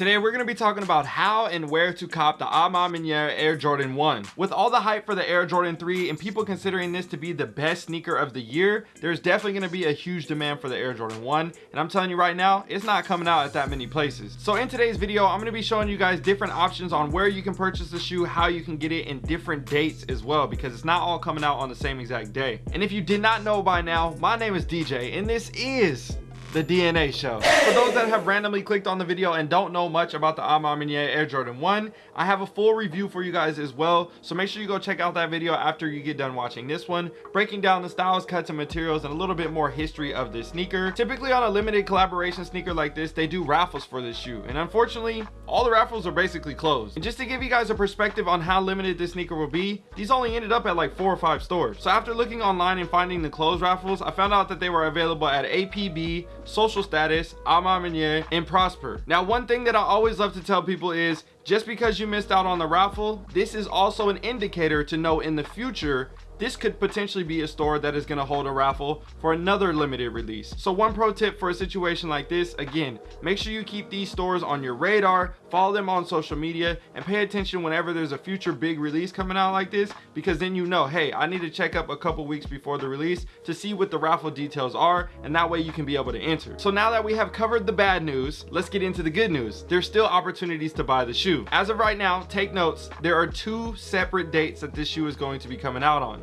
Today we're going to be talking about how and where to cop the A Ma Air Jordan 1. With all the hype for the Air Jordan 3 and people considering this to be the best sneaker of the year, there's definitely going to be a huge demand for the Air Jordan 1 and I'm telling you right now, it's not coming out at that many places. So in today's video, I'm going to be showing you guys different options on where you can purchase the shoe, how you can get it in different dates as well because it's not all coming out on the same exact day. And if you did not know by now, my name is DJ and this is the DNA show. For those that have randomly clicked on the video and don't know much about the A Ma Maniére Air Jordan 1, I have a full review for you guys as well. So make sure you go check out that video after you get done watching this one, breaking down the styles, cuts, and materials, and a little bit more history of this sneaker. Typically on a limited collaboration sneaker like this, they do raffles for this shoe. And unfortunately, all the raffles are basically closed. And just to give you guys a perspective on how limited this sneaker will be, these only ended up at like four or five stores. So after looking online and finding the closed raffles, I found out that they were available at APB, social status, A Ma and Prosper. Now, one thing that I always love to tell people is just because you missed out on the raffle, this is also an indicator to know in the future this could potentially be a store that is going to hold a raffle for another limited release. So one pro tip for a situation like this, again, make sure you keep these stores on your radar, follow them on social media, and pay attention whenever there's a future big release coming out like this, because then you know, hey, I need to check up a couple weeks before the release to see what the raffle details are, and that way you can be able to enter. So now that we have covered the bad news, let's get into the good news. There's still opportunities to buy the shoe. As of right now, take notes, there are two separate dates that this shoe is going to be coming out on.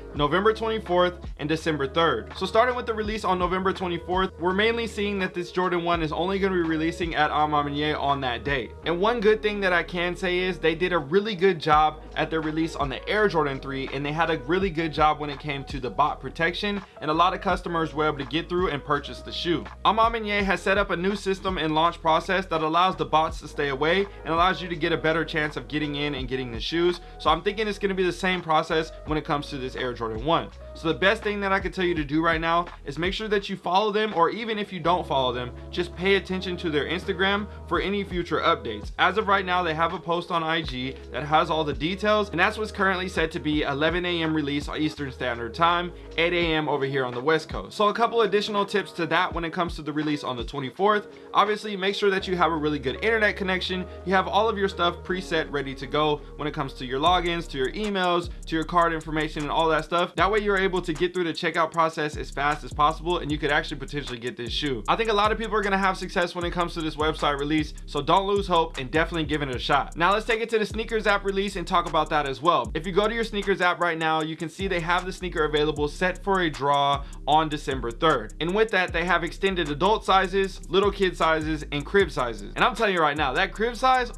November 24th and December 3rd. So starting with the release on November 24th, we're mainly seeing that this Jordan 1 is only going to be releasing at A Ma on that date. And one good thing that I can say is they did a really good job at their release on the Air Jordan 3 and they had a really good job when it came to the bot protection and a lot of customers were able to get through and purchase the shoe. A Ma has set up a new system and launch process that allows the bots to stay away and allows you to get a better chance of getting in and getting the shoes. So I'm thinking it's going to be the same process when it comes to this Air Jordan 1. So the best thing that I can tell you to do right now is make sure that you follow them or even if you don't follow them, just pay attention to their Instagram for any future updates. As of right now, they have a post on IG that has all the details and that's what's currently set to be 11 a.m. release Eastern Standard Time, 8 a.m. over here on the West Coast. So a couple additional tips to that when it comes to the release on the 24th. Obviously, make sure that you have a really good internet connection. You have all of your stuff preset ready to go when it comes to your logins, to your emails, to your card information and all that stuff. That way you're able to get through the checkout process as fast as possible and you could actually potentially get this shoe. I think a lot of people are going to have success when it comes to this website release, so don't lose hope and definitely give it a shot. Now let's take it to the sneakers app release and talk about that as well. If you go to your sneakers app right now, you can see they have the sneaker available set for a draw on December 3rd. And with that, they have extended adult sizes, little kid sizes, and crib sizes. And I'm telling you right now, that crib size,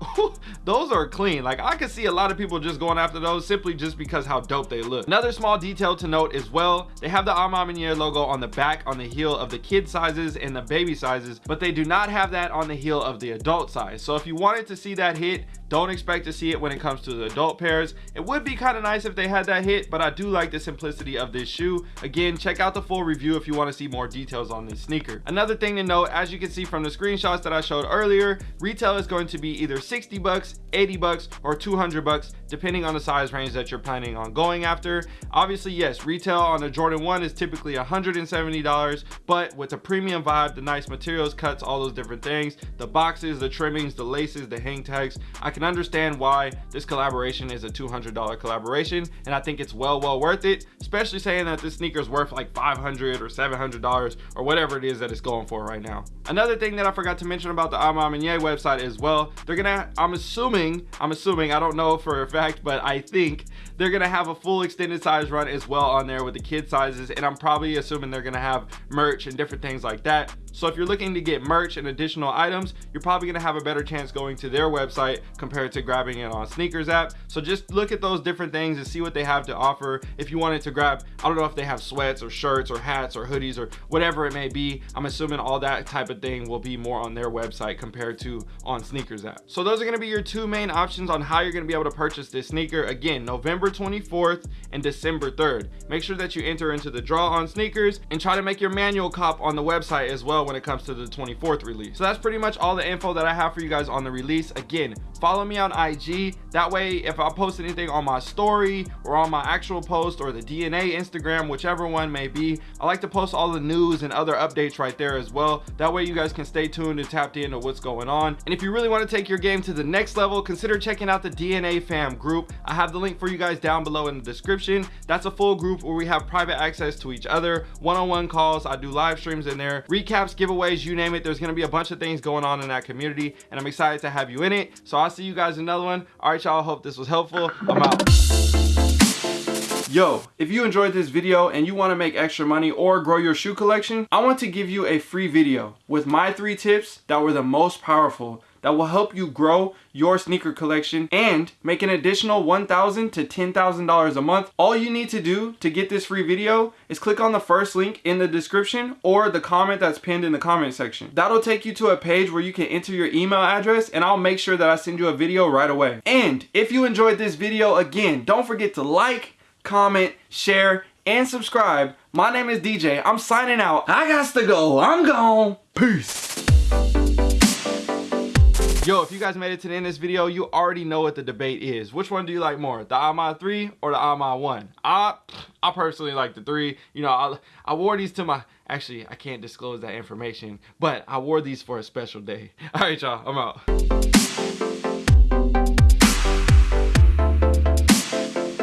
those are clean. Like I could see a lot of people just going after those simply just because how dope they look. Another small detail to note as well. They have the A Ma Maniére logo on the back on the heel of the kid sizes and the baby sizes but they do not have that on the heel of the adult size. So if you wanted to see that hit don't expect to see it when it comes to the adult pairs. It would be kind of nice if they had that hit but i do like the simplicity of this shoe. Again check out the full review if you want to see more details on this sneaker. Another thing to note as you can see from the screenshots that i showed earlier retail is going to be either 60 bucks 80 bucks or 200 bucks depending on the size range that you're planning on going after. Obviously yes retail on the jordan 1 is typically 170 dollars but with the premium vibe the nice materials cuts all those different things the boxes the trimmings the laces the hang tags i can understand why this collaboration is a 200 dollar collaboration and i think it's well well worth it especially saying that this sneaker is worth like $500 or 700 dollars or whatever it is that it's going for right now. Another thing that i forgot to mention about the A Ma website as well they're gonna i'm assuming i'm assuming i don't know for a fact but i think they're gonna have a full extended size run as well on there with the kid sizes and i'm probably assuming they're gonna have merch and different things like that so if you're looking to get merch and additional items you're probably gonna have a better chance going to their website compared to grabbing it on sneakers app. So just look at those different things and see what they have to offer. If you wanted to grab i don't know if they have sweats or shirts or hats or hoodies or whatever it may be i'm assuming all that type of thing will be more on their website compared to on sneakers app. So those are going to be your two main options on how you're going to be able to purchase this sneaker. Again november 24th and december 3rd make sure that you enter into the draw on sneakers and try to make your manual cop on the website as well when it comes to the 24th release. So that's pretty much all the info that I have for you guys on the release. Again, follow me on IG. That way, if I post anything on my story or on my actual post or the DNA Instagram, whichever one may be, I like to post all the news and other updates right there as well. That way you guys can stay tuned and tapped into what's going on. And if you really want to take your game to the next level, consider checking out the DNA fam group. I have the link for you guys down below in the description. That's a full group where we have private access to each other, one-on-one -on -one calls. I do live streams in there, recaps, giveaways, you name it. There's going to be a bunch of things going on in that community and I'm excited to have you in it. So I'll see you guys in another one. All right, y'all. Hope this was helpful. I'm out. Yo, if you enjoyed this video and you want to make extra money or grow your shoe collection, I want to give you a free video with my three tips that were the most powerful that will help you grow your sneaker collection and make an additional 1,000 to $10,000 a month. All you need to do to get this free video is click on the first link in the description or the comment that's pinned in the comment section. That'll take you to a page where you can enter your email address and I'll make sure that I send you a video right away. And if you enjoyed this video, again, don't forget to like, comment, share, and subscribe. My name is DJ. I'm signing out. I got to go. I'm gone. Peace. Yo, if you guys made it to the end of this video, you already know what the debate is. Which one do you like more, the A Ma 3 or the A Ma 1? I, I personally like the 3. You know, I, I wore these to my, actually, I can't disclose that information, but I wore these for a special day. All right, y'all, I'm out.